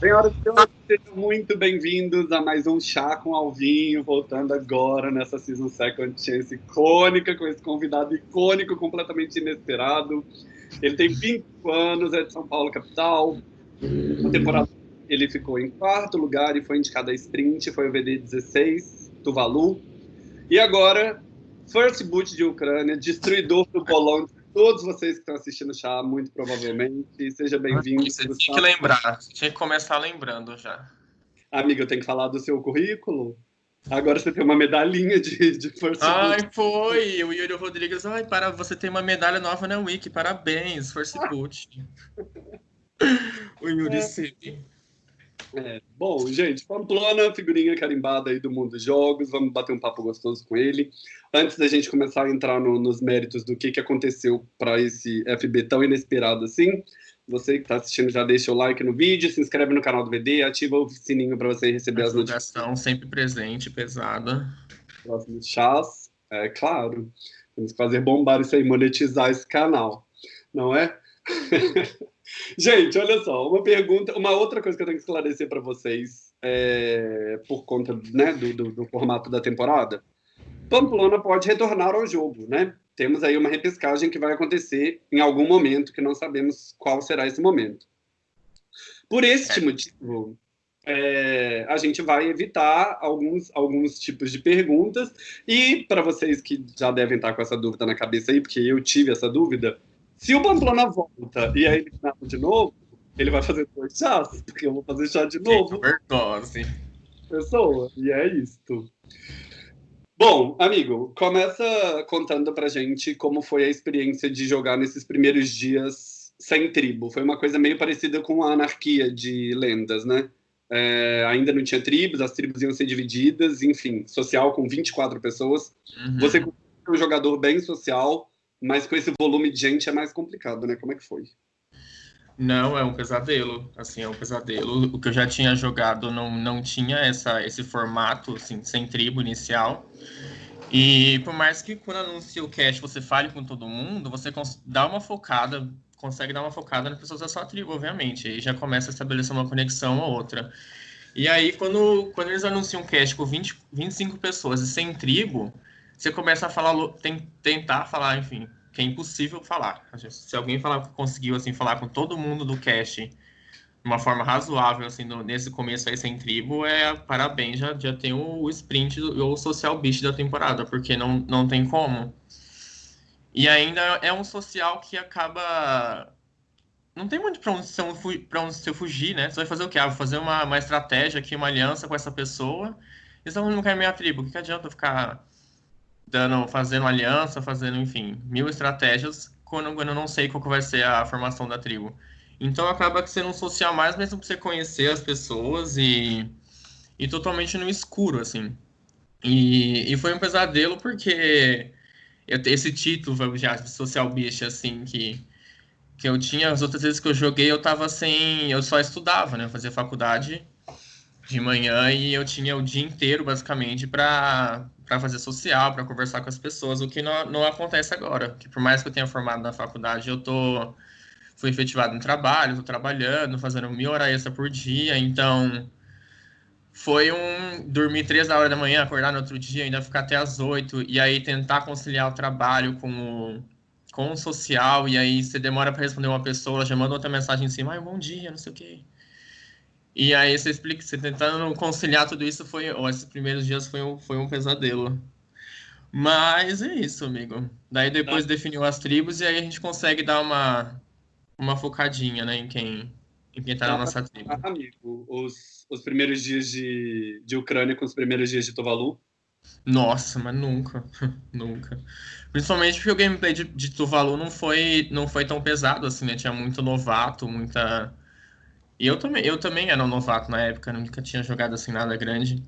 Senhoras e senhores, sejam muito bem-vindos a mais um Chá com Alvinho, voltando agora nessa Season Second Chance icônica, com esse convidado icônico, completamente inesperado. Ele tem 25 anos, é de São Paulo, capital. Na temporada ele ficou em quarto lugar e foi indicado a sprint, foi o VD 16, Tuvalu. E agora, First Boot de Ucrânia, destruidor do bolão todos vocês que estão assistindo chá, muito provavelmente. Seja bem-vindo. Você tinha que lembrar, tinha que começar lembrando já. Amiga, eu tenho que falar do seu currículo. Agora você tem uma medalhinha de, de Força Ai, foi! O Yuri Rodrigues, ai, para você tem uma medalha nova na Wiki, parabéns, Force Boot. o Yuri é. Sim. É, bom, gente, Pamplona, figurinha carimbada aí do mundo dos jogos, vamos bater um papo gostoso com ele. Antes da gente começar a entrar no, nos méritos do que, que aconteceu para esse FB tão inesperado assim, você que está assistindo já deixa o like no vídeo, se inscreve no canal do VD, ativa o sininho para você receber as notificações. sempre presente, pesada. Próximos chás, é claro. Temos que fazer bombar isso aí, monetizar esse canal, não é? Gente, olha só, uma pergunta, uma outra coisa que eu tenho que esclarecer para vocês, é, por conta né, do, do, do, formato da temporada. Pamplona pode retornar ao jogo, né? Temos aí uma repescagem que vai acontecer em algum momento, que não sabemos qual será esse momento. Por este motivo, é, a gente vai evitar alguns, alguns tipos de perguntas. E para vocês que já devem estar com essa dúvida na cabeça aí, porque eu tive essa dúvida, se o Pamplona volta e ele nada de novo, ele vai fazer dois chás, porque eu vou fazer chá de novo. Overdose. Pessoa, e é isto. Bom, amigo, começa contando pra gente como foi a experiência de jogar nesses primeiros dias sem tribo. Foi uma coisa meio parecida com a anarquia de lendas, né? É, ainda não tinha tribos, as tribos iam ser divididas, enfim, social com 24 pessoas. Uhum. Você é um jogador bem social, mas com esse volume de gente é mais complicado, né? Como é que foi? Não, é um pesadelo, assim, é um pesadelo. O que eu já tinha jogado não, não tinha essa, esse formato, assim, sem tribo inicial. E por mais que quando anuncia o cast você fale com todo mundo, você dá uma focada, consegue dar uma focada nas pessoas da sua tribo, obviamente. E já começa a estabelecer uma conexão ou outra. E aí, quando, quando eles anunciam um cast com 20, 25 pessoas e sem tribo, você começa a falar, tem, tentar falar, enfim, que é impossível falar. Se alguém falar conseguiu assim falar com todo mundo do cast de uma forma razoável assim no, nesse começo aí sem tribo, é parabéns, já, já tem o, o sprint ou o social beast da temporada, porque não, não tem como. E ainda é um social que acaba não tem muito para onde, onde você fugir, né? Você vai fazer o quê? Ah, vou fazer uma, uma estratégia aqui, uma aliança com essa pessoa. Eles não querem minha tribo. O que, que adianta ficar dando, fazendo aliança, fazendo, enfim, mil estratégias quando, quando eu não sei qual que vai ser a formação da tribo. Então acaba sendo um social mais mesmo para você conhecer as pessoas e, e totalmente no escuro, assim. E, e foi um pesadelo porque eu, esse título já de social beast, assim, que, que eu tinha, as outras vezes que eu joguei, eu tava sem. Eu só estudava, né? Eu fazia faculdade de manhã e eu tinha o dia inteiro, basicamente, para fazer social, para conversar com as pessoas, o que não, não acontece agora. Que por mais que eu tenha formado na faculdade, eu tô fui efetivado no trabalho, estou trabalhando, fazendo mil horas extra por dia, então foi um dormir três da hora da manhã, acordar no outro dia, ainda ficar até as oito, e aí tentar conciliar o trabalho com o, com o social, e aí você demora para responder uma pessoa, ela já manda outra mensagem em cima, bom dia, não sei o quê. E aí você explica, você tentando conciliar tudo isso foi, ou esses primeiros dias foi um, foi um pesadelo. Mas é isso, amigo. Daí depois tá. definiu as tribos e aí a gente consegue dar uma, uma focadinha, né, em quem, em quem tá, tá na nossa tribo. Amigo, os, os primeiros dias de, de Ucrânia com os primeiros dias de Tuvalu? Nossa, mas nunca, nunca. Principalmente porque o gameplay de, de Tuvalu não foi, não foi tão pesado assim, né? Tinha muito novato, muita e eu também, eu também era um novato na época, nunca tinha jogado assim nada grande.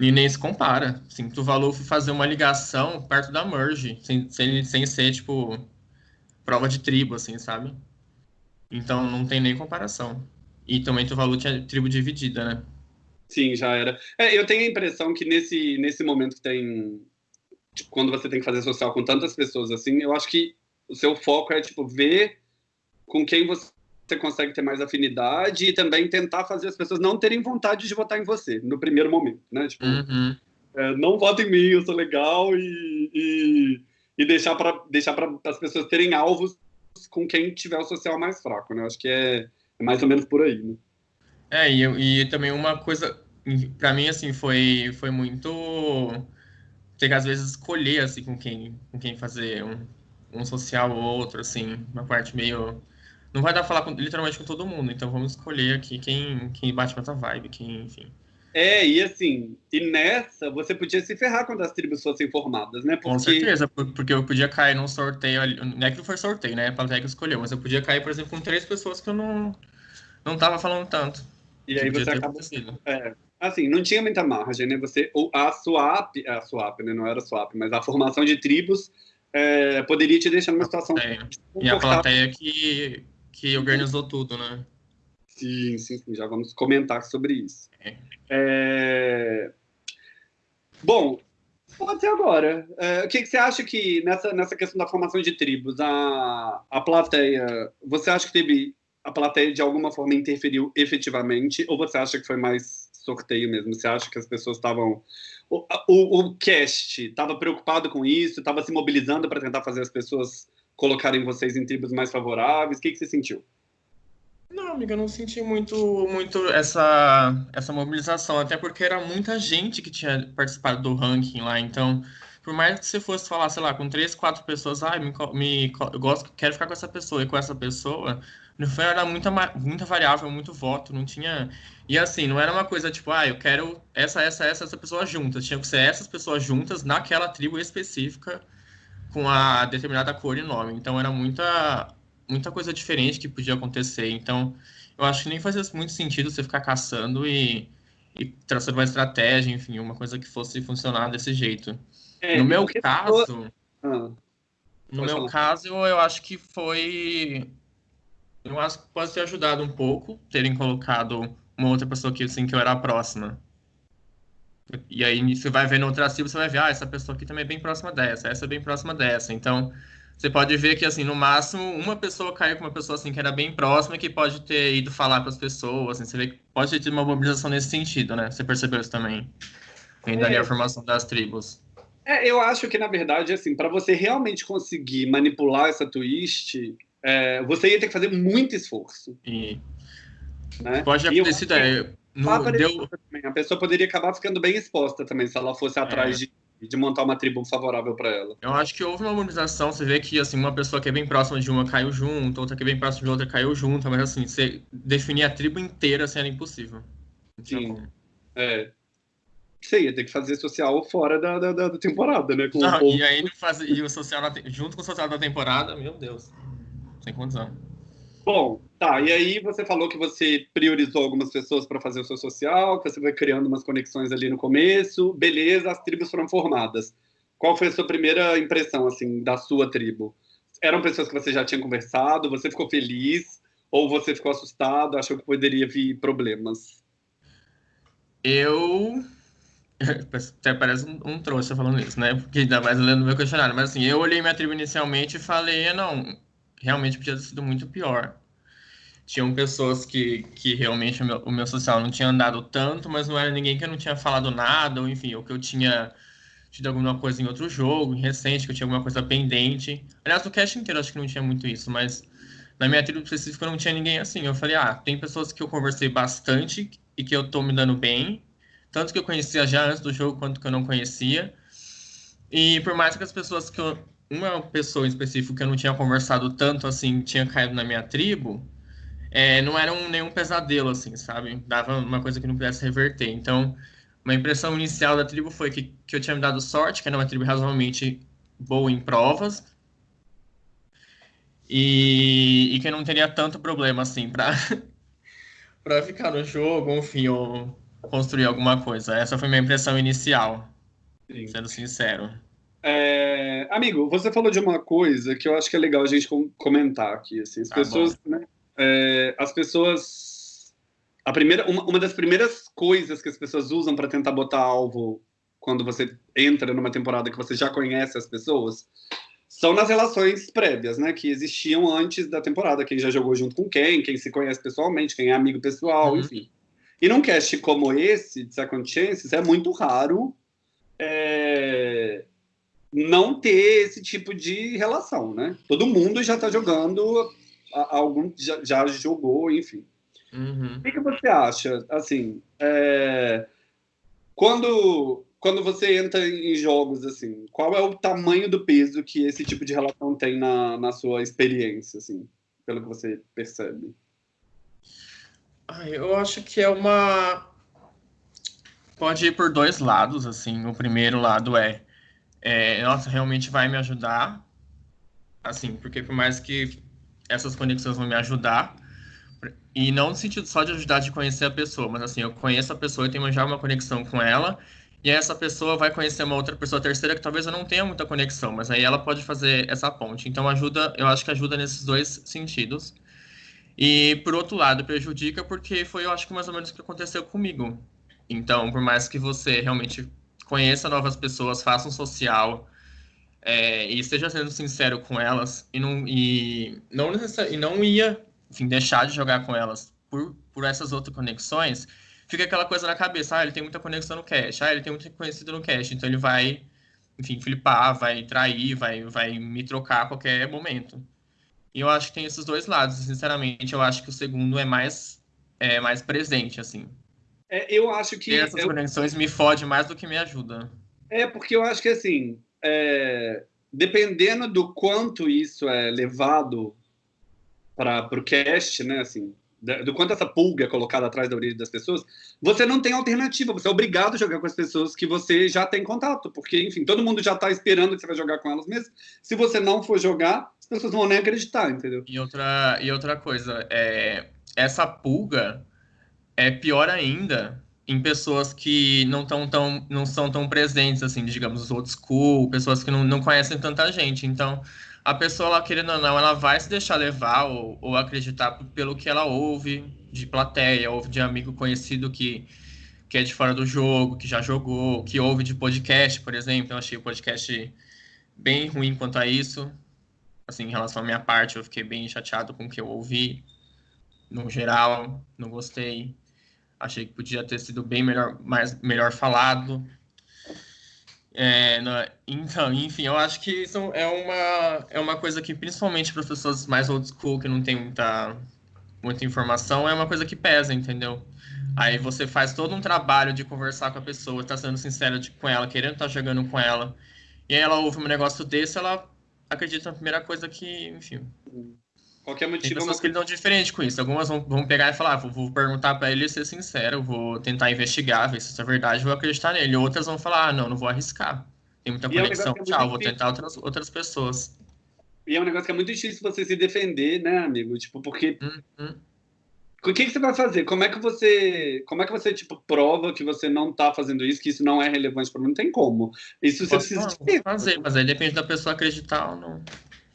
E nem se compara. Assim, Tuvalu fazer uma ligação perto da Merge, sem, sem, sem ser, tipo, prova de tribo, assim, sabe? Então não tem nem comparação. E também Tuvalu tinha tribo dividida, né? Sim, já era. É, eu tenho a impressão que nesse, nesse momento que tem. Tipo, quando você tem que fazer social com tantas pessoas assim, eu acho que o seu foco é, tipo, ver com quem você você consegue ter mais afinidade e também tentar fazer as pessoas não terem vontade de votar em você no primeiro momento, né? Tipo, uhum. é, não vota em mim, eu sou legal e, e, e deixar para deixar para as pessoas terem alvos com quem tiver o social mais fraco, né? Acho que é, é mais ou menos por aí, né? É, e, e também uma coisa, para mim, assim, foi, foi muito ter que, às vezes, escolher, assim, com quem, com quem fazer um, um social ou outro, assim, uma parte meio... Não vai dar pra falar com, literalmente com todo mundo, então vamos escolher aqui quem, quem bate com essa vibe, quem, enfim... É, e assim, e nessa você podia se ferrar quando as tribos fossem formadas, né? Porque... Com certeza, porque eu podia cair num sorteio, não é que não foi sorteio, né? A plateia que escolheu, mas eu podia cair, por exemplo, com três pessoas que eu não, não tava falando tanto. E aí você acaba. É, assim, não tinha muita margem, né? Você, a swap, a swap, né? Não era swap, mas a formação de tribos é, poderia te deixar numa situação. E a plateia que, que organizou tudo, né? Sim, sim, sim, já vamos comentar sobre isso. É. É... Bom, pode ser agora. É, o que, que, você acha que nessa, nessa questão da formação de tribos, a, a plateia, você acha que teve a plateia de alguma forma interferiu efetivamente ou você acha que foi mais sorteio mesmo? Você acha que as pessoas estavam o, o, o cast estava preocupado com isso, estava se mobilizando para tentar fazer as pessoas colocarem vocês em tribos mais favoráveis? O que, que você sentiu? Não, amiga, eu não senti muito, muito essa, essa mobilização, até porque era muita gente que tinha participado do ranking lá, então, por mais que você fosse falar, sei lá, com três, quatro pessoas, ah, me, me, eu gosto, quero ficar com essa pessoa e com essa pessoa, no final era muita, muita variável, muito voto, não tinha. E assim, não era uma coisa tipo, ah, eu quero essa, essa, essa, essa pessoa juntas. Tinha que ser essas pessoas juntas naquela tribo específica com a determinada cor e nome. Então era muita muita coisa diferente que podia acontecer. Então, eu acho que nem fazia muito sentido você ficar caçando e, e traçando uma estratégia, enfim, uma coisa que fosse funcionar desse jeito. É, no meu caso, ah, no meu falar. caso, eu acho que foi, eu acho que pode ter ajudado um pouco terem colocado uma outra pessoa que assim que eu era a próxima. E aí você vai ver no outro arquivo, você vai ver, ah, essa pessoa aqui também é bem próxima dessa, essa é bem próxima dessa. Então, você pode ver que, assim, no máximo, uma pessoa caiu com uma pessoa, assim, que era bem próxima que pode ter ido falar para as pessoas, assim, você vê que pode ter tido uma mobilização nesse sentido, né? Você percebeu isso também? Ainda é. a formação das tribos. É, eu acho que, na verdade, assim, para você realmente conseguir manipular essa twist, é, você ia ter que fazer muito esforço. E... Né? Pode ter sido, no, deu... A pessoa poderia acabar ficando bem exposta também, se ela fosse atrás é. de de montar uma tribo favorável para ela. Eu acho que houve uma mobilização, você vê que assim, uma pessoa que é bem próxima de uma caiu junto, outra que é bem próxima de outra caiu junto, mas assim, você definir a tribo inteira assim, era impossível. Sim. É. Você ia ter que fazer social fora da, da, da temporada, né? Não, e aí faz, e o social na, junto com o social da temporada, meu Deus. Sem condição. Bom, tá. E aí você falou que você priorizou algumas pessoas para fazer o seu social, que você foi criando umas conexões ali no começo. Beleza, as tribos foram formadas. Qual foi a sua primeira impressão, assim, da sua tribo? Eram pessoas que você já tinha conversado? Você ficou feliz? Ou você ficou assustado? Achou que poderia vir problemas? Eu até parece um, um trouxa falando isso, né? Porque ainda mais lendo meu questionário. Mas assim, eu olhei minha tribo inicialmente e falei, não, realmente podia ter sido muito pior. Tinham pessoas que, que realmente o meu, o meu social não tinha andado tanto, mas não era ninguém que eu não tinha falado nada, ou enfim, ou que eu tinha tido alguma coisa em outro jogo, em recente, que eu tinha alguma coisa pendente. Aliás, no cast inteiro acho que não tinha muito isso, mas na minha tribo específica não tinha ninguém assim. Eu falei, ah, tem pessoas que eu conversei bastante e que eu tô me dando bem, tanto que eu conhecia já antes do jogo quanto que eu não conhecia. E por mais que as pessoas que eu uma pessoa em específico que eu não tinha conversado tanto assim, tinha caído na minha tribo, é, não era um, nenhum pesadelo, assim, sabe? Dava uma coisa que não pudesse reverter. Então, uma impressão inicial da tribo foi que, que eu tinha me dado sorte, que era uma tribo razoavelmente boa em provas, e, e que eu não teria tanto problema, assim, para para ficar no jogo, enfim, ou construir alguma coisa. Essa foi minha impressão inicial, Sim. sendo sincero. É, amigo, você falou de uma coisa que eu acho que é legal a gente comentar aqui. Assim, as tá pessoas, né, é, as pessoas, a primeira, uma, uma, das primeiras coisas que as pessoas usam para tentar botar alvo quando você entra numa temporada que você já conhece as pessoas são nas relações prévias, né? Que existiam antes da temporada. Quem já jogou junto com quem, quem se conhece pessoalmente, quem é amigo pessoal, uhum. enfim. E num cast como esse, de Second Chances, é muito raro é, não ter esse tipo de relação, né? Todo mundo já está jogando, algum já, já, jogou, enfim. Uhum. O que, que, você acha? Assim, é, quando quando você entra em jogos assim, qual é o tamanho do peso que esse tipo de relação tem na, na sua experiência, assim, pelo que você percebe? Eu acho que é uma pode ir por dois lados, assim. O primeiro lado é, é nossa, realmente vai me ajudar, assim, porque por mais que essas conexões vão me ajudar, e não no sentido só de ajudar de conhecer a pessoa, mas assim, eu conheço a pessoa e tenho já uma conexão com ela, e essa pessoa vai conhecer uma outra pessoa terceira que talvez eu não tenha muita conexão, mas aí ela pode fazer essa ponte. Então ajuda, eu acho que ajuda nesses dois sentidos. E por outro lado, prejudica porque foi, eu acho que mais ou menos o que aconteceu comigo. Então, por mais que você realmente conheça novas pessoas, faça um social é, e esteja sendo sincero com elas e não, e não, e não ia enfim, deixar de jogar com elas por, por essas outras conexões, fica aquela coisa na cabeça, ah, ele tem muita conexão no cache, ah, ele tem muito conhecido no cache, então ele vai, enfim, flipar, vai trair, vai, vai me trocar a qualquer momento. E eu acho que tem esses dois lados, sinceramente, eu acho que o segundo é mais, é mais presente, assim. É, eu acho que... E essas eu... conexões me fodem mais do que me ajudam. É, porque eu acho que, assim, é... dependendo do quanto isso é levado para o cast, né, assim, do quanto essa pulga é colocada atrás da orelha das pessoas, você não tem alternativa, você é obrigado a jogar com as pessoas que você já tem contato, porque, enfim, todo mundo já está esperando que você vai jogar com elas mesmo. Se você não for jogar, as pessoas vão nem acreditar, entendeu? E outra, e outra coisa, é, essa pulga é pior ainda em pessoas que não, tão, tão, não são tão presentes, assim, digamos, os old school, pessoas que não, não conhecem tanta gente. Então, a pessoa, ela, querendo ou não, ela vai se deixar levar ou, ou acreditar pelo que ela ouve de plateia, ouve de amigo conhecido que, que é de fora do jogo, que já jogou, que ouve de podcast, por exemplo. Eu achei o podcast bem ruim quanto a isso. Assim, em relação à minha parte, eu fiquei bem chateado com o que eu ouvi. No geral, não gostei. Achei que podia ter sido bem melhor, mais, melhor falado. É, no, então, enfim, eu acho que isso é uma, é uma coisa que, principalmente para as pessoas mais old school, que não tem muita, muita informação, é uma coisa que pesa, entendeu? Aí você faz todo um trabalho de conversar com a pessoa, tá sendo sincero de, com ela, querendo estar tá jogando com ela, e aí ela ouve um negócio desse, ela acredita na primeira coisa que, enfim, Qualquer motivo. Tem pessoas que lidam diferente com isso. Algumas vão, vão pegar e falar, ah, vou, vou, perguntar para ele ser sincero, vou tentar investigar, ver se isso é verdade, vou acreditar nele. Outras vão falar, ah, não, não vou arriscar. Tem muita conexão, é um tchau, vou tentar outras, outras pessoas. E é um negócio que é muito difícil você se defender, né, amigo? Tipo, porque. Uhum. O que, que você vai fazer? Como é que você, como é que você tipo prova que você não está fazendo isso, que isso não é relevante para mim? Não tem como. Isso você Posso precisa de fazer, mas aí depende da pessoa acreditar ou não.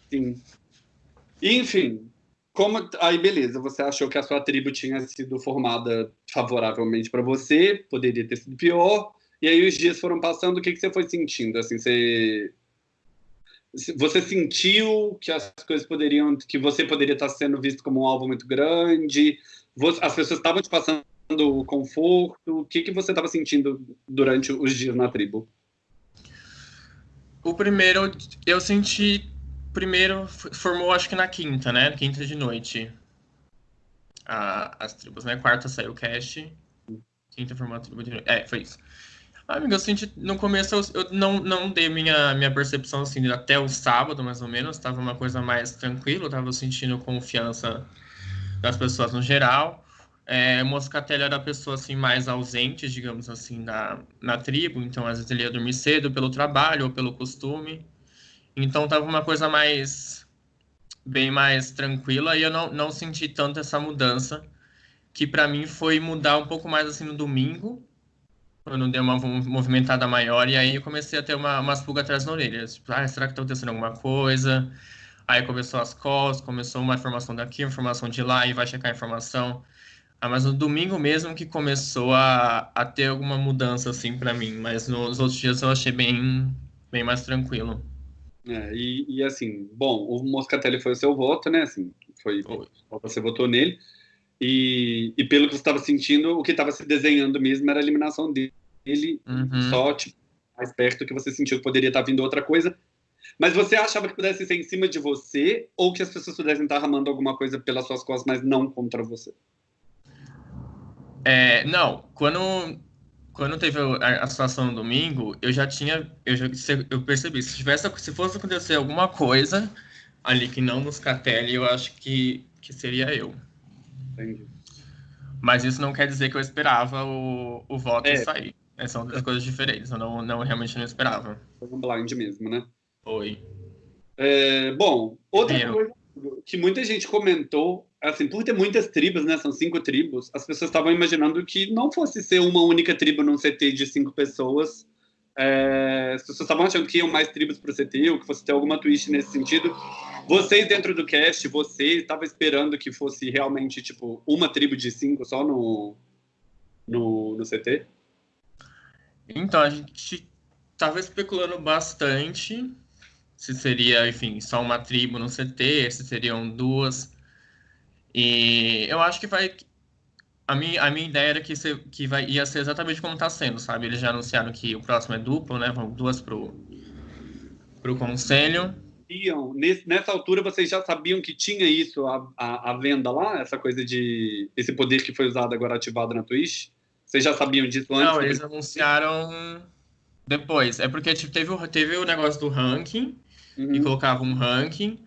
Sim. Enfim, como aí beleza, você achou que a sua tribo tinha sido formada favoravelmente para você, poderia ter sido pior, e aí os dias foram passando, o que, que você foi sentindo? Assim, você você sentiu que as coisas poderiam, que você poderia estar sendo visto como um alvo muito grande? As pessoas estavam te passando conforto? O que que você estava sentindo durante os dias na tribo? O primeiro eu senti primeiro formou, acho que na quinta, né? Quinta de noite. A, as tribos, né? Quarta saiu o cast. Quinta formou a tribo de noite. É, foi isso. Ah, amigo, eu senti. No começo eu, eu, não, não dei minha, minha percepção assim até o sábado, mais ou menos. Tava uma coisa mais tranquila, tava sentindo confiança das pessoas no geral. É, Moscatelli era a pessoa assim mais ausente, digamos assim, na, na tribo, então às vezes ele ia dormir cedo pelo trabalho ou pelo costume. Então tava uma coisa mais bem mais tranquila e eu não, não senti tanto essa mudança que para mim foi mudar um pouco mais assim no domingo quando deu uma movimentada maior e aí eu comecei a ter uma, umas pulgas atrás na orelha. Tipo, ah, será que tá acontecendo alguma coisa? Aí começou as calls começou uma informação daqui uma informação de lá e vai checar a informação. Ah, mas no domingo mesmo que começou a, a ter alguma mudança assim para mim mas nos outros dias eu achei bem bem mais tranquilo É, e, e, assim, bom, o Moscatelli foi o seu voto, né? Assim, foi, foi. você votou nele. E, e pelo que você estava sentindo, o que estava se desenhando mesmo era a eliminação dele, uhum. só tipo, mais perto que você sentiu que poderia estar tá vindo outra coisa. Mas você achava que pudesse ser em cima de você ou que as pessoas pudessem estar ramando alguma coisa pelas suas costas, mas não contra você? É, não, quando, quando teve a, a, situação no domingo, eu já tinha, eu, já, eu percebi, se, tivesse, se fosse acontecer alguma coisa ali que não nos catele, eu acho que, que seria eu. Entendi. Mas isso não quer dizer que eu esperava o, o voto é. sair. É, são duas coisas diferentes, eu não, não realmente não esperava. Foi um blind mesmo, né? Foi. É, bom, outra eu. coisa que muita gente comentou, assim, por ter muitas tribos, né, são cinco tribos, as pessoas estavam imaginando que não fosse ser uma única tribo num CT de cinco pessoas, é, as pessoas estavam achando que iam mais tribos para o CT, ou que fosse ter alguma twist nesse sentido. Vocês dentro do cast, você estava esperando que fosse realmente, tipo, uma tribo de cinco só no, no, no CT? Então, a gente estava especulando bastante se seria, enfim, só uma tribo no CT, se seriam duas. E eu acho que vai. A minha, a minha ideia era que, se, que vai, ia ser exatamente como está sendo, sabe? Eles já anunciaram que o próximo é duplo, né? Vão duas pro, pro conselho. Nessa altura vocês já sabiam que tinha isso à, à, à, venda lá, essa coisa de esse poder que foi usado agora ativado na Twitch? Vocês já sabiam disso antes? Não, eles anunciaram depois. É porque tipo, teve, o, teve o negócio do ranking, uhum. e colocava um ranking,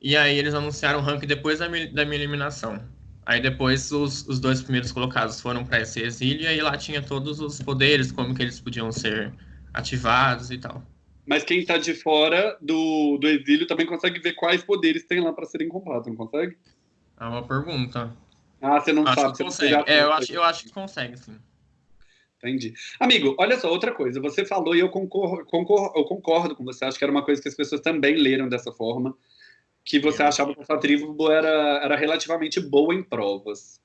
e aí eles anunciaram o ranking depois da minha, da minha eliminação. Aí depois os, os dois primeiros colocados foram para esse exílio, e aí lá tinha todos os poderes, como que eles podiam ser ativados e tal. Mas quem está de fora do, do exílio também consegue ver quais poderes tem lá para serem comprados, não consegue? É uma pergunta. Ah, você não acho sabe. Que consegue. É, eu, acho, eu acho que consegue, sim. Entendi. Amigo, olha só, outra coisa. Você falou e eu concordo, concordo, eu concordo com você. Acho que era uma coisa que as pessoas também leram dessa forma. Que você achava que a sua tribo era, era relativamente boa em provas.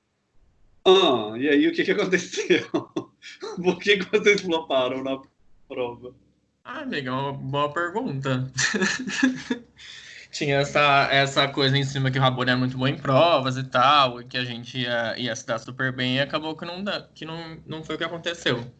Ah, e aí o que, que aconteceu? Por que, que vocês floparam na prova? Ah, amiga, é uma boa pergunta. tinha essa, essa coisa em cima que o Rabone é muito bom em provas e tal, e que a gente ia, ia se dar super bem, e acabou que, não, que não, não foi o que aconteceu.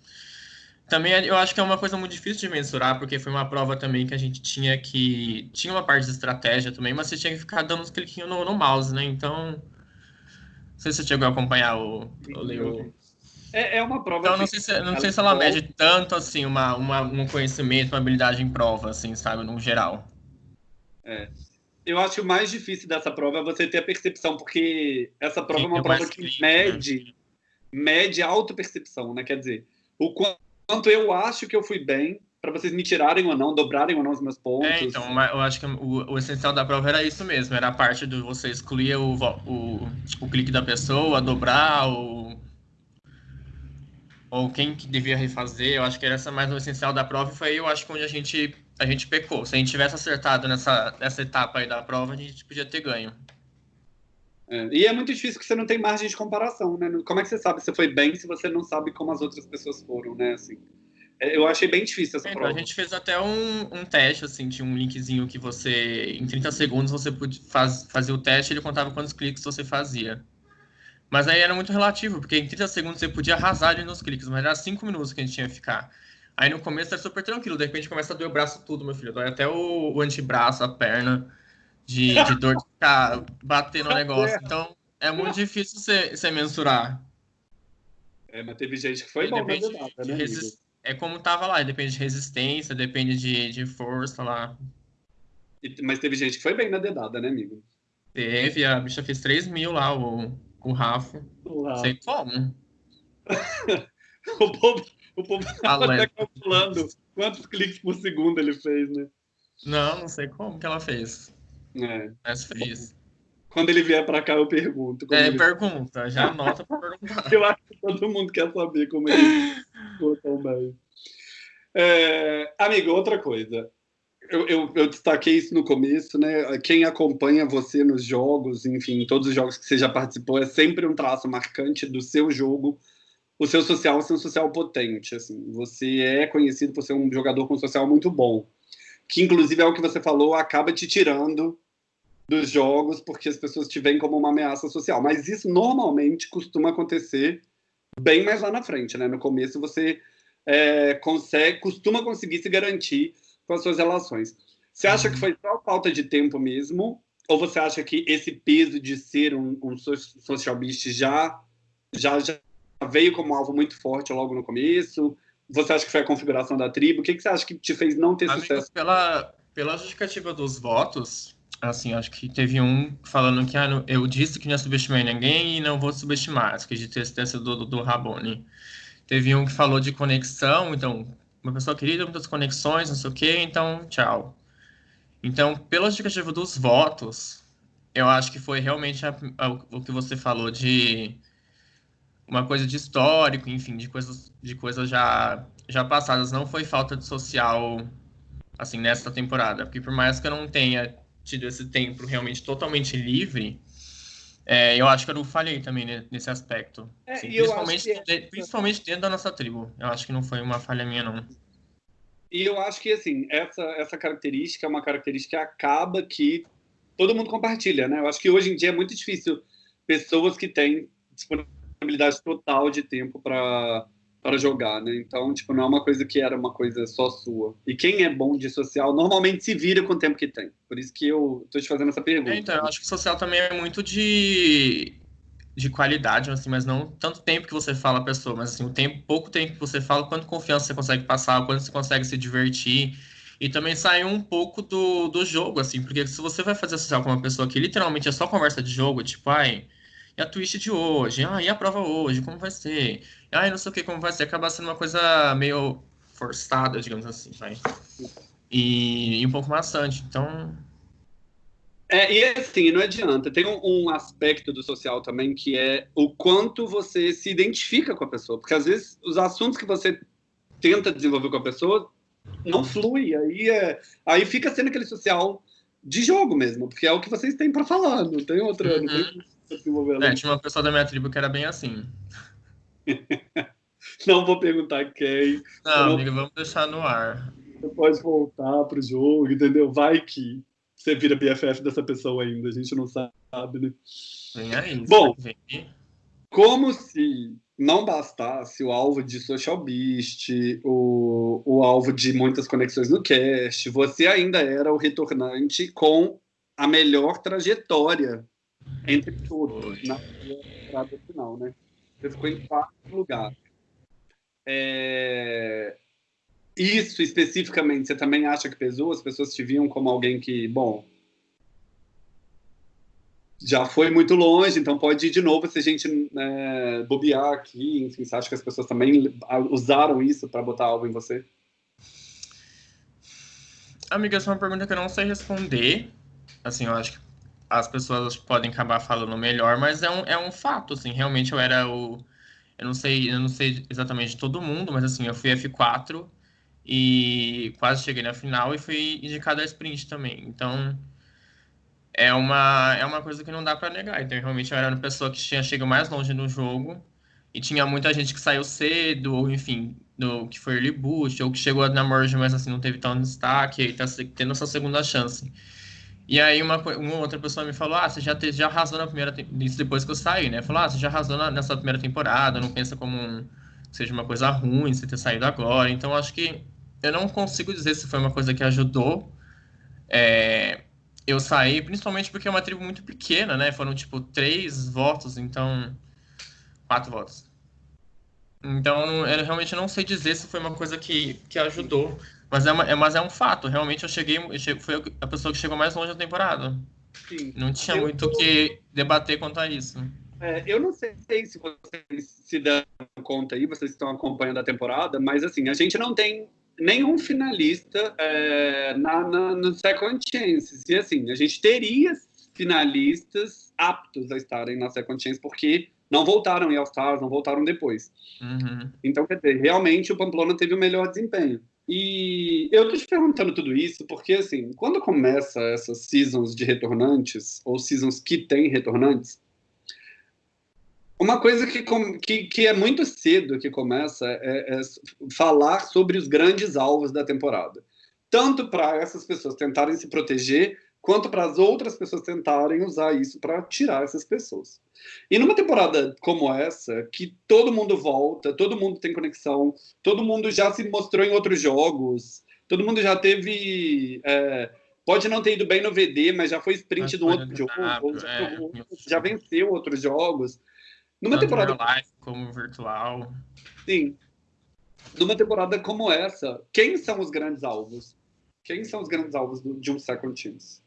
Também eu acho que é uma coisa muito difícil de mensurar, porque foi uma prova também que a gente tinha que. Tinha uma parte de estratégia também, mas você tinha que ficar dando uns cliquinhos no, no mouse, né? Então. Não sei se você chegou a acompanhar o. o, é, é uma prova. Então, não sei se, não sei se ela mede tanto assim uma, uma, um conhecimento, uma habilidade em prova, assim, sabe, no geral. É. Eu acho que o mais difícil dessa prova é você ter a percepção, porque essa prova Sim, é uma prova que mede, né? mede a autopercepção, né? Quer dizer, o quanto eu acho que eu fui bem, para vocês me tirarem ou não, dobrarem ou não os meus pontos. É, então, eu acho que o, o, essencial da prova era isso mesmo, era a parte de você excluir o, o, o clique da pessoa, dobrar, ou, ou quem que devia refazer, eu acho que era essa mais o essencial da prova, e foi eu acho que onde a gente a gente pecou. Se a gente tivesse acertado nessa, nessa etapa aí da prova, a gente podia ter ganho. É, e é muito difícil que você não tem margem de comparação, né? Como é que você sabe se foi bem se você não sabe como as outras pessoas foram, né? Assim, é, eu achei bem difícil essa é, prova. A gente fez até um, um teste, assim, tinha um linkzinho que você, em 30 segundos, você podia faz, fazer o teste e ele contava quantos cliques você fazia. Mas aí era muito relativo, porque em 30 segundos você podia arrasar ali nos cliques, mas era 5 minutos que a gente tinha que ficar. Aí no começo é super tranquilo, de repente começa a doer o braço tudo, meu filho. Dói até o, o antebraço, a perna, de, de dor de ficar batendo no negócio. Então é muito difícil você, mensurar. É, mas teve gente que foi bom depende nada, de, né, É como tava lá, depende de resistência, depende de, de força lá. E, mas teve gente que foi bem na dedada, né, amigo? Teve, a bicha fez 3 mil lá, o, o Rafa. Uau. Sei como. o povo o povo estava calculando quantos cliques por segundo ele fez, né? Não, não sei como que ela fez. É. Mas fez. Quando ele vier para cá, eu pergunto. É, ele... pergunta. Já anota para perguntar. eu acho que todo mundo quer saber como ele ficou tão bem. É, amigo, outra coisa. Eu, eu, eu, destaquei isso no começo, né? Quem acompanha você nos jogos, enfim, todos os jogos que você já participou, é sempre um traço marcante do seu jogo o seu social ser um social potente. Assim, você é conhecido por ser um jogador com social muito bom. que inclusive é o que você falou, acaba te tirando dos jogos porque as pessoas te veem como uma ameaça social. Mas isso normalmente costuma acontecer bem mais lá na frente, né? No começo você é, consegue, costuma conseguir se garantir com as suas relações. Você acha que foi só falta de tempo mesmo? Ou você acha que esse peso de ser um, um social beast já, já, já veio como alvo muito forte logo no começo? Você acha que foi a configuração da tribo? O que, que você acha que te fez não ter sucesso? Pela, pela justificativa dos votos, assim, acho que teve um falando que ah, eu disse que não ia subestimar ninguém e não vou subestimar. Que de ter sido do, do Rabone. Teve um que falou de conexão, então, uma pessoa querida, muitas conexões, não sei o quê, então, tchau. Então, pela justificativa dos votos, eu acho que foi realmente a, a, o que você falou de uma coisa de histórico, enfim, de coisas, de coisas já, já passadas. Não foi falta de social, assim, nessa temporada. Porque por mais que eu não tenha tido esse tempo realmente totalmente livre, é, eu acho que eu não falhei também nesse aspecto. É, assim, principalmente, é... principalmente dentro da nossa tribo. Eu acho que não foi uma falha minha, não. E eu acho que, assim, essa, essa característica é uma característica que acaba que todo mundo compartilha, né? Eu acho que hoje em dia é muito difícil pessoas que têm disponibilidade total de tempo para para jogar, né? Então, tipo, não é uma coisa que era uma coisa só sua. E quem é bom de social normalmente se vira com o tempo que tem. Por isso que eu tô te fazendo essa pergunta. É, então, eu acho que social também é muito de de qualidade, assim, mas não tanto tempo que você fala a pessoa, mas assim, o tempo, pouco tempo que você fala, quanto confiança você consegue passar, quanto você consegue se divertir. E também sair um pouco do, do jogo, assim, porque se você vai fazer social com uma pessoa que literalmente é só conversa de jogo, tipo, ai, e a twist de hoje? Ah, e a prova hoje? Como vai ser? Ah, não sei o que, como vai ser? Acaba sendo uma coisa meio forçada, digamos assim, vai. E, e um pouco maçante, então... É, e assim, não adianta. Tem um, um, aspecto do social também que é o quanto você se identifica com a pessoa. Porque às vezes os assuntos que você tenta desenvolver com a pessoa não flui. Aí, é, aí fica sendo aquele social de jogo mesmo, porque é o que vocês têm para falar, não tem outra. Uhum. Não tem é, tinha uma pessoa da minha tribo que era bem assim. não vou perguntar quem. Não, não, amiga, vamos deixar no ar. Você pode voltar pro jogo, entendeu? Vai que você vira BFF dessa pessoa ainda, a gente não sabe, né? Vem aí. Bom, vem. como se não bastasse o alvo de Social Beast, o, o alvo de muitas conexões no cast, você ainda era o retornante com a melhor trajetória entre todos na temporada final, né? Você ficou em quarto lugar. É... Isso especificamente, você também acha que pesou? As pessoas te viam como alguém que, bom, já foi muito longe, então pode ir de novo se a gente né, bobear aqui. Enfim, você acha que as pessoas também usaram isso para botar algo em você? Amiga, essa é uma pergunta que eu não sei responder. Assim, eu acho que as pessoas podem acabar falando melhor, mas é um, é um fato, assim, realmente eu era o... Eu não sei, eu não sei exatamente de todo mundo, mas assim, eu fui F4 e quase cheguei na final e fui indicado a sprint também. Então, é uma, é uma coisa que não dá para negar. Então, realmente eu era uma pessoa que tinha chegado mais longe no jogo e tinha muita gente que saiu cedo, ou enfim, do, que foi early boost, ou que chegou na merge, mas assim, não teve tão destaque, e tá tendo essa segunda chance. E aí uma, uma outra pessoa me falou, ah, você já, te, já arrasou na primeira... Isso depois que eu saí, né? Falou, ah, você já arrasou na, nessa primeira temporada, não pensa como um, seja uma coisa ruim você ter saído agora. Então, acho que eu não consigo dizer se foi uma coisa que ajudou é, eu sair, principalmente porque é uma tribo muito pequena, né? Foram, tipo, três votos, então... Quatro votos. Então, eu realmente não sei dizer se foi uma coisa que, que ajudou. Mas é, uma, é, mas é um fato, realmente eu cheguei, eu cheguei, foi a pessoa que chegou mais longe da temporada. Sim. Não tinha eu muito o tô... que debater quanto a isso. É, eu não sei se vocês se dão conta aí, vocês estão acompanhando a temporada, mas assim, a gente não tem nenhum finalista é, na, na, no Second Chance. E assim, a gente teria finalistas aptos a estarem na Second Chance, porque não voltaram em All-Stars, não voltaram depois. Uhum. Então, quer dizer, realmente o Pamplona teve o melhor desempenho. E eu tô te perguntando tudo isso porque, assim, quando começa essas seasons de retornantes, ou seasons que tem retornantes, uma coisa que, que, que é muito cedo que começa é, é falar sobre os grandes alvos da temporada. tanto para essas pessoas tentarem se proteger, quanto para as outras pessoas tentarem usar isso para tirar essas pessoas. E numa temporada como essa, que todo mundo volta, todo mundo tem conexão, todo mundo já se mostrou em outros jogos, todo mundo já teve. É, pode não ter ido bem no VD, mas já foi sprint do outro jogo, ou já, é, já, venceu outros jogos. Numa Tanto temporada. Live como virtual. Sim. Numa temporada como essa, quem são os grandes alvos? Quem são os grandes alvos de um Second Teams?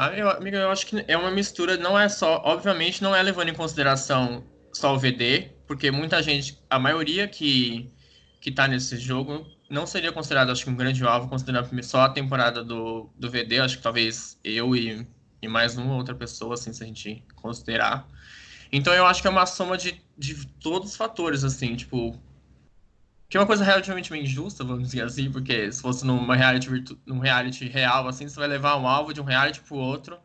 Ah, eu, amiga, eu acho que é uma mistura, não é só, obviamente não é levando em consideração só o VD, porque muita gente, a maioria que, que tá nesse jogo não seria considerado, acho que um grande alvo, considerando só a temporada do, do VD, acho que talvez eu e, e mais uma outra pessoa, assim, se a gente considerar. Então eu acho que é uma soma de, de todos os fatores, assim, tipo, que é uma coisa relativamente injusta, vamos dizer assim, porque se fosse numa reality, num reality real, assim, você vai levar um alvo de um reality pro outro.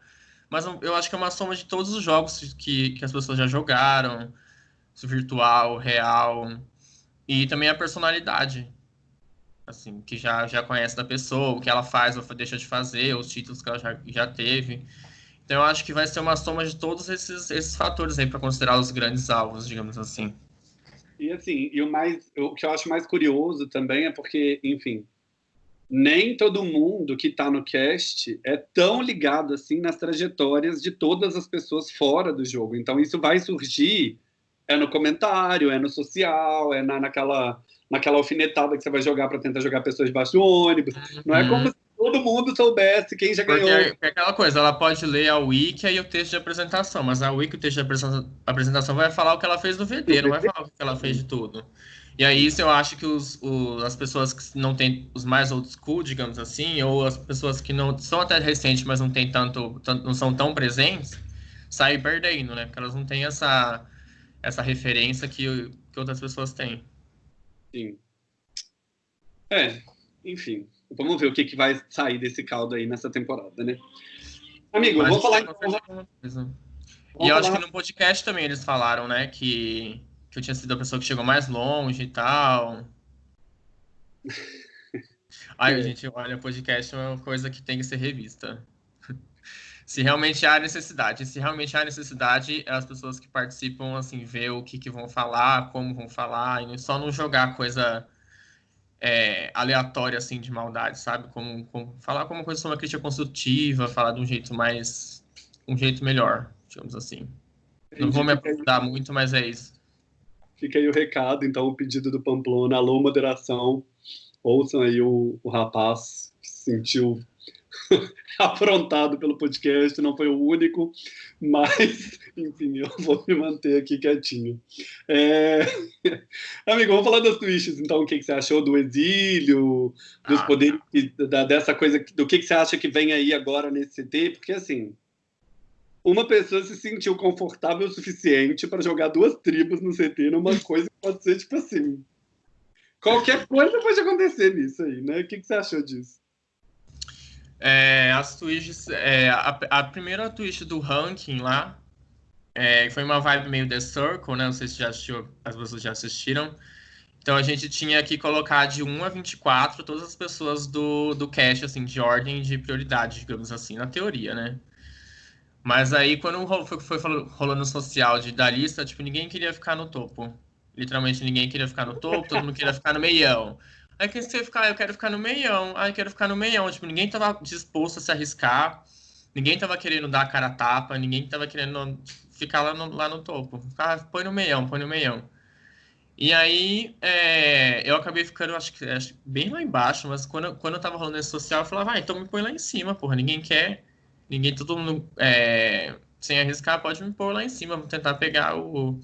Mas eu acho que é uma soma de todos os jogos que, que as pessoas já jogaram, virtual, real, e também a personalidade, assim, que já, já conhece da pessoa, o que ela faz ou deixa de fazer, os títulos que ela já, já teve. Então eu acho que vai ser uma soma de todos esses, esses fatores aí para considerar os grandes alvos, digamos assim. E assim, e o mais, o que eu acho mais curioso também é porque, enfim, nem todo mundo que está no cast é tão ligado assim nas trajetórias de todas as pessoas fora do jogo. Então isso vai surgir é no comentário, é no social, é na, naquela naquela alfinetada que você vai jogar para tentar jogar pessoas debaixo do ônibus. Não é como uhum todo mundo soubesse quem já ganhou. Porque é aquela coisa, ela pode ler a wiki e o texto de apresentação, mas a wiki, o texto de apresentação vai falar o que ela fez do VD, não vai falar o que ela fez de tudo. E aí, isso eu acho que os, os, as pessoas que não têm os mais old school, digamos assim, ou as pessoas que não são até recentes, mas não tem tanto, tanto não são tão presentes, saem perdendo, né? Porque elas não têm essa, essa referência que, que outras pessoas têm. Sim. É, enfim. Vamos ver o que, que vai sair desse caldo aí nessa temporada, né? Amigo, Mas vou falar então. E eu acho que no podcast também eles falaram, né, que, que eu tinha sido a pessoa que chegou mais longe e tal. Ai, é. gente, olha, podcast é uma coisa que tem que ser revista. se realmente há necessidade. Se realmente há necessidade, as pessoas que participam, assim, ver o que, que vão falar, como vão falar, e só não jogar coisa é, aleatória, assim, de maldade, sabe? Como, como, falar como coisa sobre uma crítica construtiva, falar de um jeito mais... um jeito melhor, digamos assim. Não vou me aprofundar muito, mas é isso. Fica aí o recado, então, o pedido do Pamplona, alô, moderação, ouçam aí o, o rapaz que se sentiu afrontado pelo podcast, não foi o único, mas, enfim, eu vou me manter aqui quietinho. É... Amigo, vamos falar das twists, então, o que, que você achou do exílio, dos ah, poderes, da, dessa coisa, do que, que você acha que vem aí agora nesse CT, porque, assim, uma pessoa se sentiu confortável o suficiente para jogar duas tribos no CT numa coisa que pode ser, tipo assim, qualquer coisa pode acontecer nisso aí, né? O que, que você achou disso? É, as twists, é, a, a, primeira twist do ranking lá é, foi uma vibe meio The Circle, né? Não sei se já assistiu, as pessoas já assistiram. Então a gente tinha que colocar de 1 a 24 todas as pessoas do, do cast, assim, de ordem de prioridade, digamos assim, na teoria, né? Mas aí quando foi, foi rolando social de, da lista, tipo, ninguém queria ficar no topo. Literalmente ninguém queria ficar no topo, todo mundo queria ficar no meião. Aí que você ficar, eu quero ficar no meião, aí eu quero ficar no meião. Tipo, ninguém tava disposto a se arriscar, ninguém tava querendo dar a cara a tapa, ninguém tava querendo ficar lá no, lá no topo. Ficar, põe no meião, põe no meião. E aí, é, eu acabei ficando, acho que, acho, bem lá embaixo, mas quando, quando eu tava rolando esse social, eu falava, vai, então me põe lá em cima, porra, ninguém quer, ninguém, todo mundo, é, sem arriscar, pode me pôr lá em cima, vamos tentar pegar o,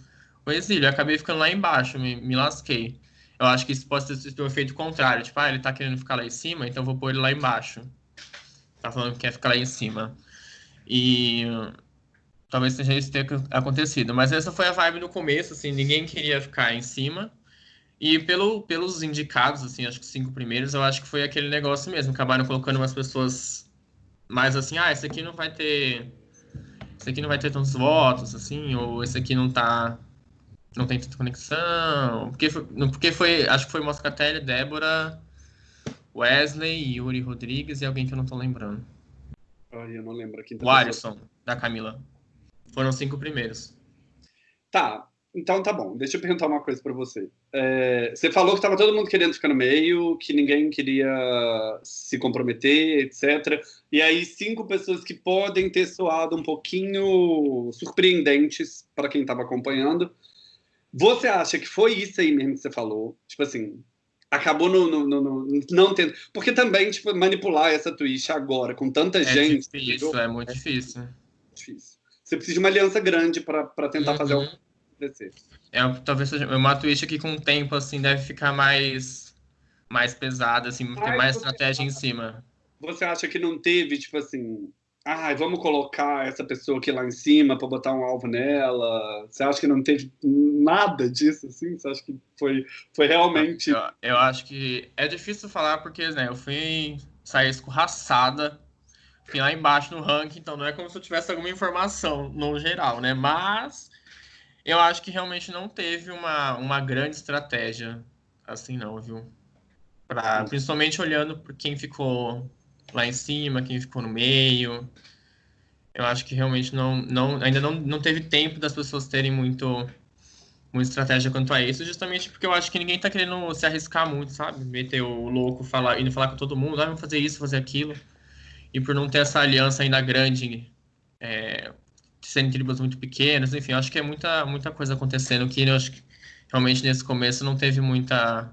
o exílio. Eu acabei ficando lá embaixo, me, me lasquei. Eu acho que isso pode ter o um efeito contrário. Tipo, ah, ele tá querendo ficar lá em cima, então vou pôr ele lá embaixo. Tá falando que quer ficar lá em cima. E talvez seja isso tenha acontecido. Mas essa foi a vibe no começo, assim, ninguém queria ficar em cima. E pelo, pelos indicados, assim, acho que os cinco primeiros, eu acho que foi aquele negócio mesmo. Acabaram colocando umas pessoas mais assim, ah, esse aqui não vai ter. Esse aqui não vai ter tantos votos, assim, ou esse aqui não tá não tem tanta conexão. Porque foi, porque foi acho que foi Moscatelli, Débora Wesley, Yuri Rodrigues e alguém que eu não tô lembrando. Ai, eu não lembro. Quem tá o Alisson, da Camila. Foram cinco primeiros. Tá, então tá bom. Deixa eu perguntar uma coisa para você. É, você falou que tava todo mundo querendo ficar no meio, que ninguém queria se comprometer, etc. E aí cinco pessoas que podem ter soado um pouquinho surpreendentes para quem estava acompanhando. Você acha que foi isso aí mesmo que você falou? Tipo assim, acabou no, no, no, no, não tendo. Porque também, tipo, manipular essa Twitch agora, com tanta é gente. Difícil, é muito difícil. difícil. Você precisa de uma aliança grande para tentar uhum. fazer algo acontecer. É, talvez seja uma Twitch que com o tempo, assim, deve ficar mais, mais pesada, assim, ter mais estratégia em cima. Você acha que não teve, tipo assim, ah, vamos colocar essa pessoa aqui lá em cima para botar um alvo nela. Você acha que não teve nada disso, assim? Você acha que foi, foi realmente. Eu, eu acho que é difícil falar porque, né, eu fui sair escorraçada, fui lá embaixo no ranking, então não é como se eu tivesse alguma informação no geral, né? Mas eu acho que realmente não teve uma, uma grande estratégia assim, não, viu? Pra, principalmente olhando por quem ficou lá em cima, quem ficou no meio. Eu acho que realmente não, não ainda não, não teve tempo das pessoas terem muito muita estratégia quanto a isso, justamente porque eu acho que ninguém tá querendo se arriscar muito, sabe? Meter o louco, falar, indo falar com todo mundo, ah, vamos fazer isso, fazer aquilo. E por não ter essa aliança ainda grande, é, serem tribos muito pequenas, enfim, acho que é muita, muita coisa acontecendo que eu acho que realmente nesse começo não teve muita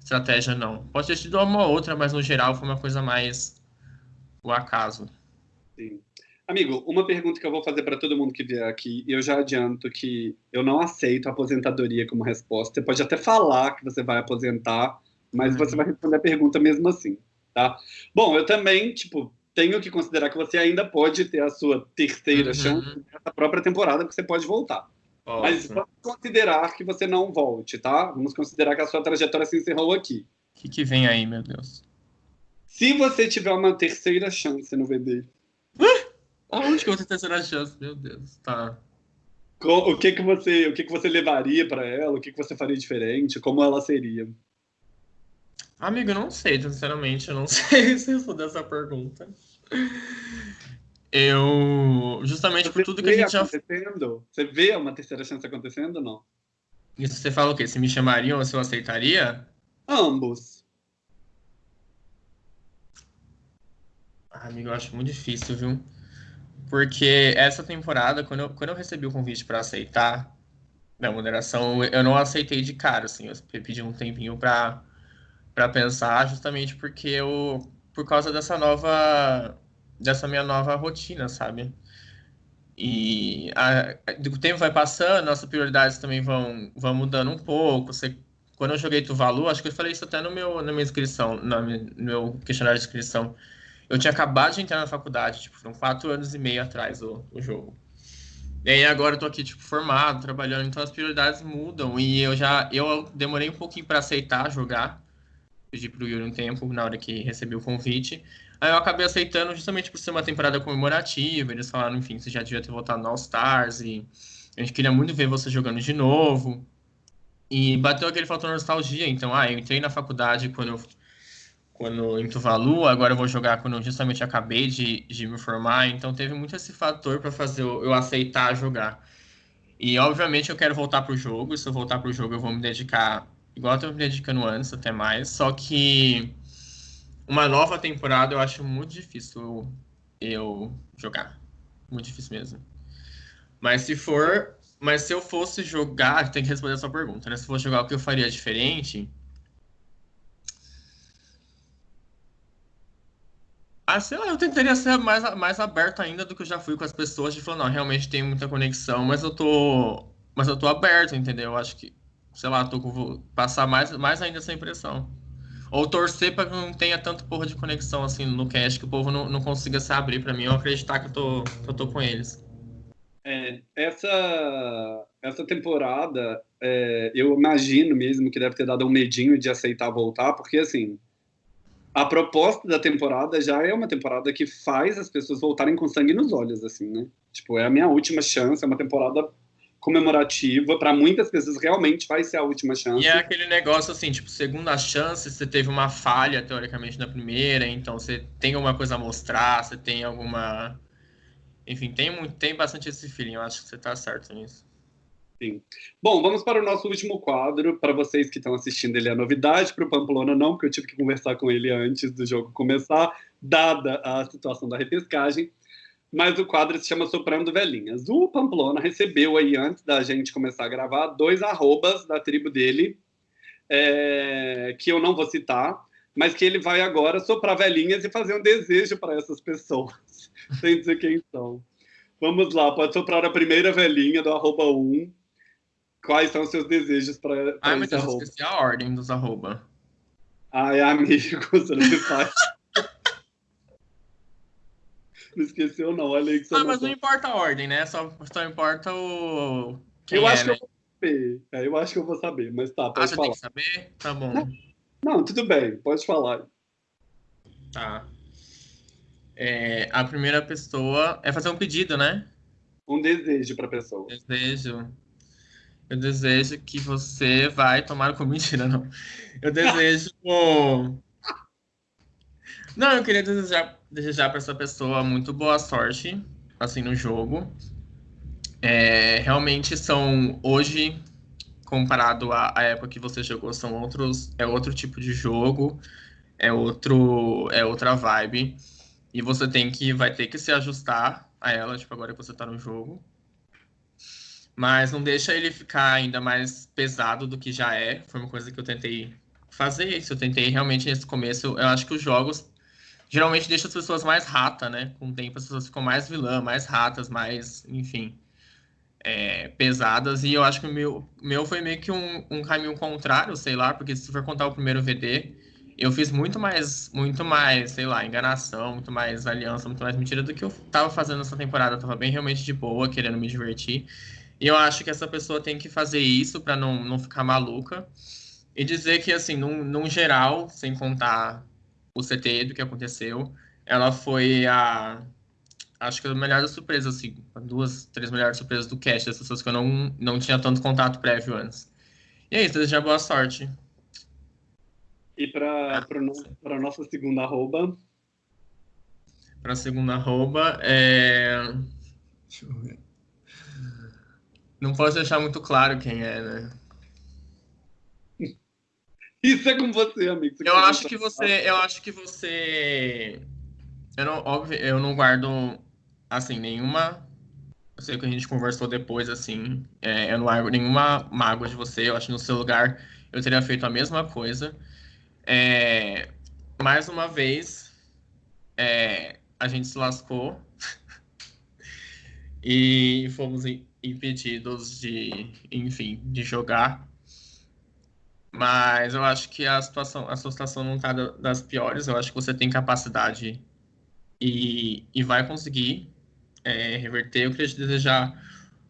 estratégia, não. Pode ter tido uma outra, mas no geral foi uma coisa mais o acaso. Sim. Amigo, uma pergunta que eu vou fazer para todo mundo que vier aqui, e eu já adianto que eu não aceito a aposentadoria como resposta. Você pode até falar que você vai aposentar, mas uhum. você vai responder a pergunta mesmo assim, tá? Bom, eu também, tipo, tenho que considerar que você ainda pode ter a sua terceira uhum. chance nessa própria temporada, que você pode voltar. Nossa. Mas vamos considerar que você não volte, tá? Vamos considerar que a sua trajetória se encerrou aqui. O que, que vem aí, meu Deus? Se você tiver uma terceira chance no VD. Aonde que eu vou ter terceira chance? Meu Deus, tá. O que que você, o que que você levaria para ela? O que que você faria diferente? Como ela seria? Amigo, eu não sei, sinceramente, eu não sei se responder essa pergunta. Eu, justamente você por tudo que a gente já... Você vê uma terceira chance acontecendo ou não? Isso você fala o quê? Se me chamariam ou se eu aceitaria? Ambos. Ah, amigo, eu acho muito difícil, viu? Porque essa temporada, quando eu, quando eu recebi o convite para aceitar da moderação, eu não aceitei de cara, assim, eu pedi um tempinho para para pensar, justamente porque eu por causa dessa nova dessa minha nova rotina, sabe? E a, o tempo vai passando, nossas prioridades também vão, vão mudando um pouco. Você, quando eu joguei Tuvalu, acho que eu falei isso até no meu, na minha inscrição, no meu questionário de inscrição. Eu tinha acabado de entrar na faculdade, tipo, foram quatro anos e meio atrás o, o jogo. E aí agora eu tô aqui, tipo, formado, trabalhando, então as prioridades mudam. E eu já, eu demorei um pouquinho para aceitar jogar. Pedi pro Yuri um tempo, na hora que recebi o convite. Aí eu acabei aceitando justamente por ser uma temporada comemorativa. Eles falaram, enfim, você já devia ter voltado no All Stars e a gente queria muito ver você jogando de novo. E bateu aquele fator nostalgia. Então, ah, eu entrei na faculdade quando eu quando em Tuvalu, agora eu vou jogar quando eu justamente acabei de, de me formar, então teve muito esse fator para fazer eu, eu, aceitar jogar. E obviamente eu quero voltar pro jogo, se eu voltar pro jogo eu vou me dedicar igual eu tô me dedicando antes, até mais, só que uma nova temporada eu acho muito difícil eu jogar. Muito difícil mesmo. Mas se for, mas se eu fosse jogar, tem que responder a sua pergunta, né? Se fosse jogar o que eu faria diferente, Ah, sei lá, eu tentaria ser mais, mais aberto ainda do que eu já fui com as pessoas, de falar, não, realmente tem muita conexão, mas eu tô. Mas eu tô aberto, entendeu? Eu acho que, sei lá, tô vou passar mais, mais ainda essa impressão. Ou torcer para que não tenha tanto porra de conexão assim no cast, que o povo não, não consiga se abrir para mim ou acreditar que eu tô, que eu tô com eles. É, essa, essa temporada, é, eu imagino mesmo que deve ter dado um medinho de aceitar voltar, porque assim, a proposta da temporada já é uma temporada que faz as pessoas voltarem com sangue nos olhos, assim, né? Tipo, é a minha última chance, é uma temporada comemorativa. Para muitas pessoas, realmente vai ser a última chance. E é aquele negócio assim, tipo, segunda chance, você teve uma falha, teoricamente, na primeira, então você tem alguma coisa a mostrar, você tem alguma. Enfim, tem, muito, tem bastante esse feeling, eu acho que você está certo nisso. Sim. Bom, vamos para o nosso último quadro. Para vocês que estão assistindo, ele é novidade. Para o Pamplona, não, porque eu tive que conversar com ele antes do jogo começar, dada a situação da repescagem. Mas o quadro se chama Soprando Velhinhas. O Pamplona recebeu aí, antes da gente começar a gravar, dois arrobas da tribo dele, é, que eu não vou citar, mas que ele vai agora soprar velhinhas e fazer um desejo para essas pessoas, sem dizer quem são. Vamos lá, pode soprar a primeira velhinha do arroba 1, quais são os seus desejos para Ai, mas eu esqueci a ordem dos arroba. Ai, amigo, você não me faz. não esqueceu, não. Olha aí que você Ah, mas não importa a ordem, né? Só, só importa o. Quem eu é, acho né? que eu vou saber. É, eu acho que eu vou saber, mas tá, Ah, pode você falar. tem que saber? Tá bom. Não, tudo bem, pode falar. Tá. É, a primeira pessoa é fazer um pedido, né? Um desejo para pessoa. Desejo. Eu desejo que você vai tomar com mentira, não. Eu desejo. Não, eu queria desejar, desejar para essa pessoa muito boa sorte, assim, no jogo. É, realmente são hoje, comparado à, à época que você jogou, são outros, é outro tipo de jogo, é outro, é outra vibe. E você tem que, vai ter que se ajustar a ela, tipo, agora que você tá no jogo. Mas não deixa ele ficar ainda mais pesado do que já é. Foi uma coisa que eu tentei fazer isso. Eu tentei realmente nesse começo. Eu acho que os jogos geralmente deixam as pessoas mais rata, né? Com o tempo as pessoas ficam mais vilã, mais ratas, mais, enfim, é, pesadas. E eu acho que o meu, meu foi meio que um, um caminho contrário, sei lá, porque se for contar o primeiro VD, eu fiz muito mais, muito mais, sei lá, enganação, muito mais aliança, muito mais mentira do que eu tava fazendo nessa temporada. Eu tava bem realmente de boa, querendo me divertir. E eu acho que essa pessoa tem que fazer isso para não, não ficar maluca. E dizer que, assim, num, num geral, sem contar o CT do que aconteceu, ela foi a. Acho que a melhor das surpresas, assim, duas, três melhores surpresas do cast, das pessoas que eu não, não tinha tanto contato prévio antes. E é isso, desejar boa sorte. E para a nossa segunda arroba, Para a segunda arroba, é. Deixa eu ver. Não posso deixar muito claro quem é, né? isso é com você, amigo. Você Eu quer acho que você, eu acho que você, eu não, óbvio, eu não guardo assim nenhuma. Eu sei que a gente conversou depois, assim, é, eu não guardo nenhuma mágoa de você. Eu acho que no seu lugar eu teria feito a mesma coisa. É, mais uma vez, é, a gente se lascou e fomos impedidos de, enfim, de jogar. Mas eu acho que a situação, a sua situação não está das piores. Eu acho que você tem capacidade e, e vai conseguir é, reverter. Eu queria te desejar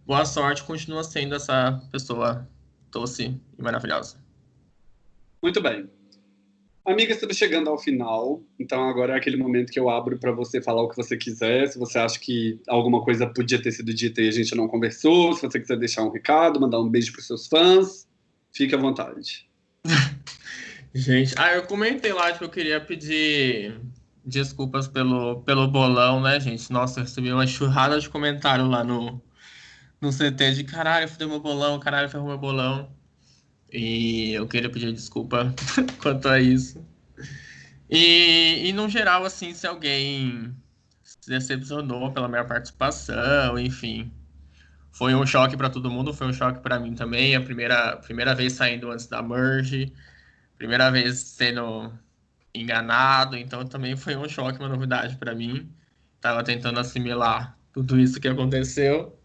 boa sorte. Continua sendo essa pessoa doce e maravilhosa. Muito bem. Amiga, estamos chegando ao final, então agora é aquele momento que eu abro para você falar o que você quiser. Se você acha que alguma coisa podia ter sido dita e a gente não conversou, se você quiser deixar um recado, mandar um beijo para seus fãs, fique à vontade. Gente, ah, eu comentei lá que eu queria pedir desculpas pelo, pelo bolão, né, gente? Nossa, eu recebi uma churrada de comentário lá no, no CT de caralho, fudeu meu bolão, caralho, ferrou meu bolão. E eu queria pedir desculpa quanto a isso. E, e no geral, assim, se alguém se decepcionou pela minha participação, enfim, foi um choque para todo mundo, foi um choque para mim também. A primeira, primeira vez saindo antes da merge, primeira vez sendo enganado, então também foi um choque, uma novidade para mim. Tava tentando assimilar tudo isso que aconteceu.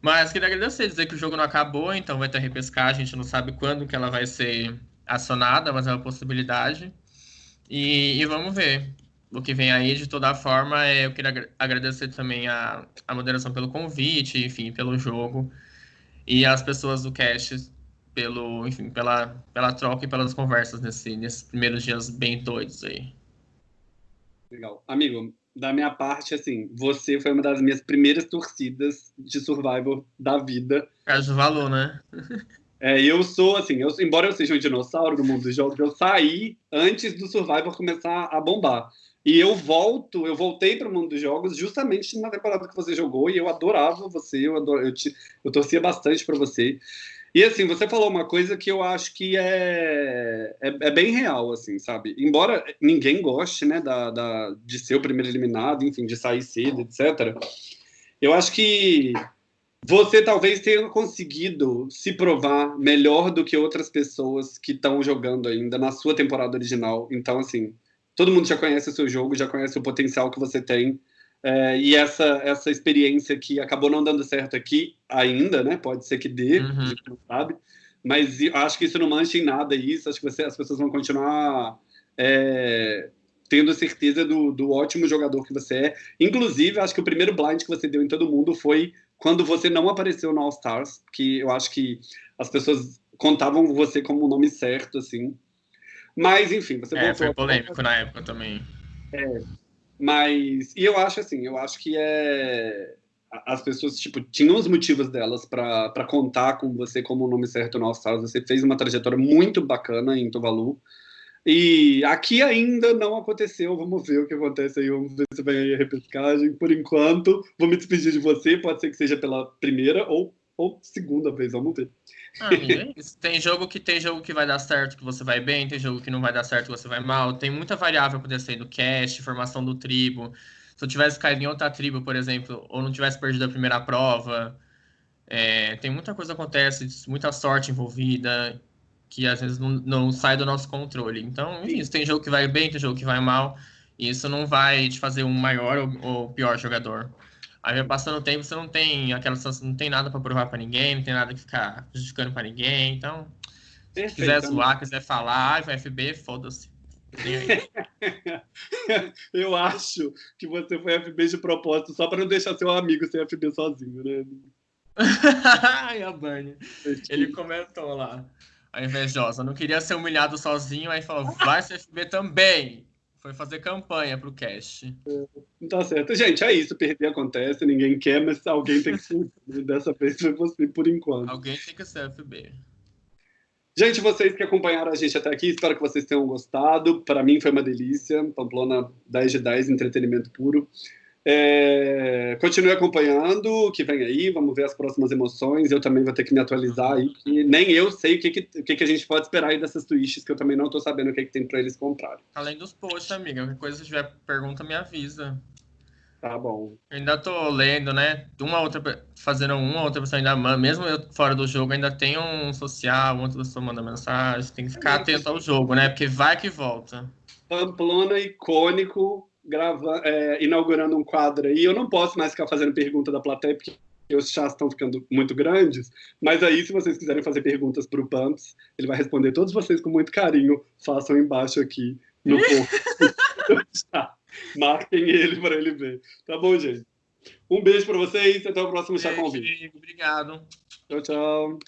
Mas queria agradecer, dizer que o jogo não acabou, então vai ter repescagem, a gente não sabe quando que ela vai ser acionada, mas é uma possibilidade. E, e vamos ver o que vem aí. De toda forma, é, eu queria agra- agradecer também a, a moderação pelo convite, enfim, pelo jogo. E as pessoas do cast pelo, enfim, pela, pela troca e pelas conversas nesse, nesses primeiros dias bem doidos aí. Legal. Amigo, da minha parte, assim, você foi uma das minhas primeiras torcidas de Survivor da vida. Caso de valor, né? É, eu sou, assim, eu, embora eu seja um dinossauro do mundo dos jogos, eu saí antes do Survivor começar a bombar. E eu volto, eu voltei para o mundo dos jogos justamente na temporada que você jogou e eu adorava você, eu, ador, eu, te, eu torcia bastante para você. E assim, você falou uma coisa que eu acho que é, é, é, bem real, assim, sabe? Embora ninguém goste, né, da, da, de ser o primeiro eliminado, enfim, de sair cedo, etc. Eu acho que você talvez tenha conseguido se provar melhor do que outras pessoas que estão jogando ainda na sua temporada original. Então, assim, todo mundo já conhece o seu jogo, já conhece o potencial que você tem. É, e essa, essa experiência que acabou não dando certo aqui ainda, né? Pode ser que dê, uhum. a gente não sabe. Mas acho que isso não mancha em nada isso. Acho que você, as pessoas vão continuar é, tendo certeza do, do ótimo jogador que você é. Inclusive, acho que o primeiro blind que você deu em todo mundo foi quando você não apareceu no All Stars, que eu acho que as pessoas contavam você como o nome certo, assim. Mas, enfim, você é, foi polêmico na época também. É, mas, e eu acho assim, eu acho que é as pessoas, tipo, tinham os motivos delas para contar com você como o nome certo no All. Você fez uma trajetória muito bacana em Tuvalu. E aqui ainda não aconteceu. Vamos ver o que acontece aí. Vamos ver se vem aí a repescagem. Por enquanto, vou me despedir de você. Pode ser que seja pela primeira ou, ou segunda vez. Vamos ver. Ah, é tem jogo que tem jogo que vai dar certo, que você vai bem, tem jogo que não vai dar certo, que você vai mal. Tem muita variável poder ser do cast, formação do tribo. Se eu tivesse caído em outra tribo, por exemplo, ou não tivesse perdido a primeira prova, é, tem muita coisa que acontece, muita sorte envolvida, que às vezes não, não sai do nosso controle. Então, enfim, tem jogo que vai bem, tem jogo que vai mal, e isso não vai te fazer um maior ou, ou pior jogador. Aí vai passando o tempo, você não tem aquela sensação, não tem nada para provar para ninguém, não tem nada que ficar justificando para ninguém. Então, se quiser zoar, quiser falar, ai, vai FB, foda-se. Eu acho que você foi FB de propósito só para não deixar seu amigo ser FB sozinho, né? Ai, a Bunny. Ele comentou lá. A invejosa. Não queria ser humilhado sozinho, aí falou: vai ser FB também. Foi fazer campanha pro cast. É, tá certo. Gente, é isso. Perder acontece, ninguém quer, mas alguém tem que ser. Dessa vez foi você, por enquanto. Alguém tem que ser FB. Gente, vocês que acompanharam a gente até aqui, espero que vocês tenham gostado. Para mim foi uma delícia. Pamplona 10 de 10, entretenimento puro. É, continue acompanhando o que vem aí, vamos ver as próximas emoções. Eu também vou ter que me atualizar aí, que nem eu sei o que, que, o que, que a gente pode esperar aí dessas twists, que eu também não estou sabendo o que, que tem para eles comprarem. Além dos posts, amiga, qualquer coisa, se tiver pergunta, me avisa. Tá bom. Eu ainda tô lendo, né? Uma outra, fazendo uma outra pessoa ainda manda, mesmo eu fora do jogo, ainda tem um social, outra pessoa manda mensagem, tem que ficar atento ao jogo, né? Porque vai que volta. Pamplona icônico, grava, é, inaugurando um quadro aí. Eu não posso mais ficar fazendo pergunta da plateia, porque os chás estão ficando muito grandes. Mas aí, se vocês quiserem fazer perguntas para o Pumps, ele vai responder todos vocês com muito carinho. Façam embaixo aqui no chat. Marquem ele para ele ver. Tá bom, gente? Um beijo para vocês. Até o próximo Chá Convite. Obrigado. Tchau, tchau.